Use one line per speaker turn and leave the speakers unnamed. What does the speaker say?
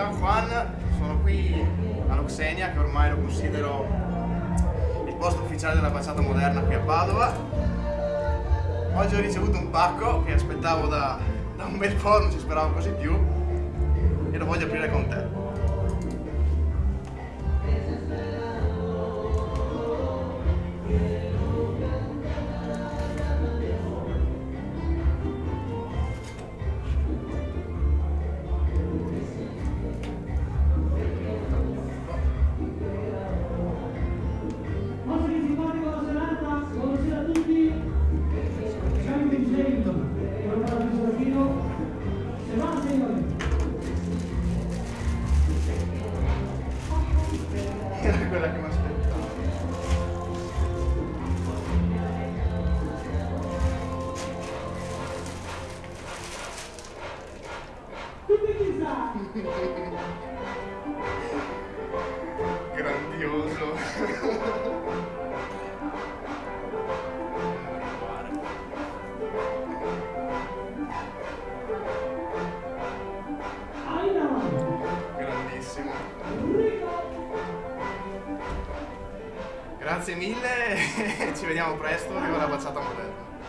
Ciao Juan, sono qui all'Oxenia che ormai lo considero il posto ufficiale della baciata moderna qui a Padova. Oggi ho ricevuto un pacco che aspettavo da, da un bel po', non ci speravo così più e lo voglio aprire con te.
Oggi
Era quella che mi aspettavo. Grandioso. Grazie mille e ci vediamo presto, viva la baciata moderna.